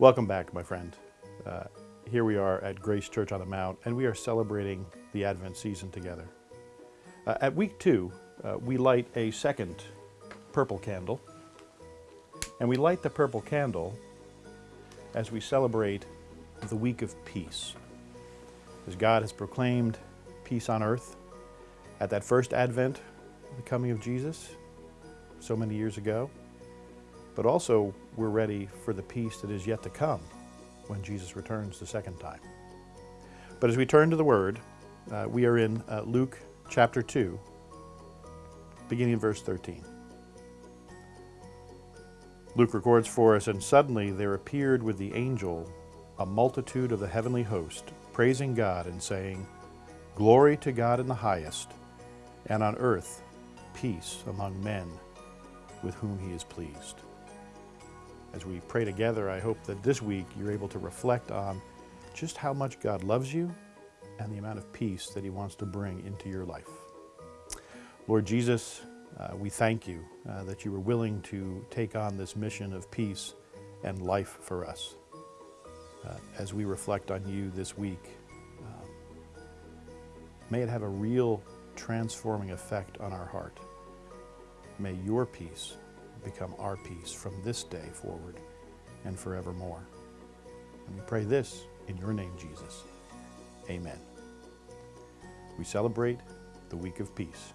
Welcome back, my friend. Uh, here we are at Grace Church on the Mount, and we are celebrating the Advent season together. Uh, at week two, uh, we light a second purple candle, and we light the purple candle as we celebrate the week of peace. As God has proclaimed peace on earth at that first Advent, the coming of Jesus, so many years ago, but also we're ready for the peace that is yet to come when Jesus returns the second time. But as we turn to the Word, uh, we are in uh, Luke chapter 2, beginning in verse 13. Luke records for us, And suddenly there appeared with the angel a multitude of the heavenly host, praising God and saying, Glory to God in the highest, and on earth peace among men with whom he is pleased. As we pray together, I hope that this week you're able to reflect on just how much God loves you and the amount of peace that he wants to bring into your life. Lord Jesus, uh, we thank you uh, that you were willing to take on this mission of peace and life for us. Uh, as we reflect on you this week, uh, may it have a real transforming effect on our heart. May your peace become our peace from this day forward and forevermore. And we pray this in your name, Jesus. Amen. We celebrate the week of peace.